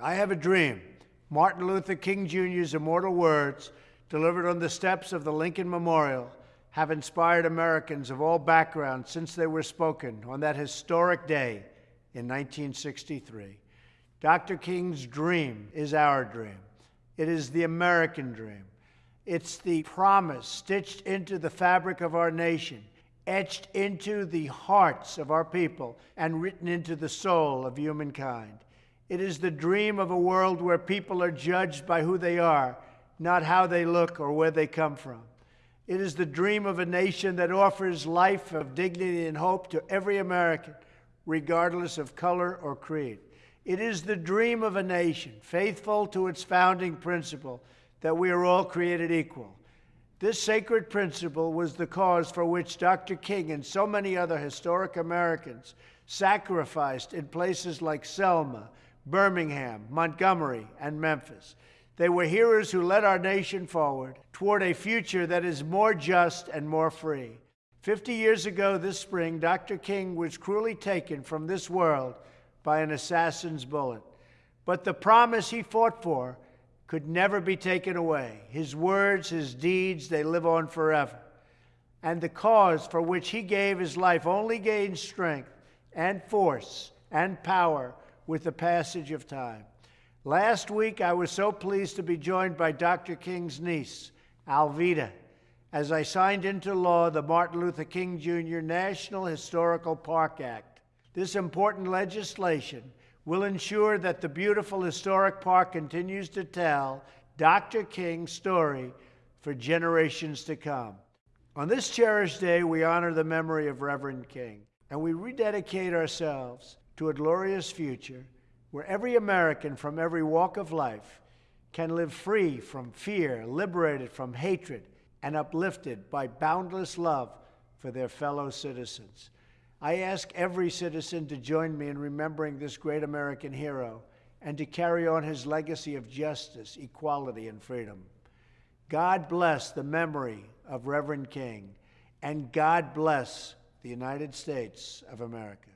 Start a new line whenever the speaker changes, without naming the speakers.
I have a dream. Martin Luther King Jr.'s immortal words, delivered on the steps of the Lincoln Memorial, have inspired Americans of all backgrounds since they were spoken on that historic day in 1963. Dr. King's dream is our dream. It is the American dream. It's the promise stitched into the fabric of our nation, etched into the hearts of our people, and written into the soul of humankind. It is the dream of a world where people are judged by who they are, not how they look or where they come from. It is the dream of a nation that offers life of dignity and hope to every American, regardless of color or creed. It is the dream of a nation faithful to its founding principle that we are all created equal. This sacred principle was the cause for which Dr. King and so many other historic Americans sacrificed in places like Selma, Birmingham, Montgomery, and Memphis. They were heroes who led our nation forward toward a future that is more just and more free. Fifty years ago this spring, Dr. King was cruelly taken from this world by an assassin's bullet. But the promise he fought for could never be taken away. His words, his deeds, they live on forever. And the cause for which he gave his life only gains strength and force and power with the passage of time. Last week, I was so pleased to be joined by Dr. King's niece, Alveda, as I signed into law the Martin Luther King Jr. National Historical Park Act. This important legislation will ensure that the beautiful historic park continues to tell Dr. King's story for generations to come. On this cherished day, we honor the memory of Reverend King, and we rededicate ourselves to a glorious future where every American from every walk of life can live free from fear, liberated from hatred, and uplifted by boundless love for their fellow citizens. I ask every citizen to join me in remembering this great American hero and to carry on his legacy of justice, equality, and freedom. God bless the memory of Reverend King, and God bless the United States of America.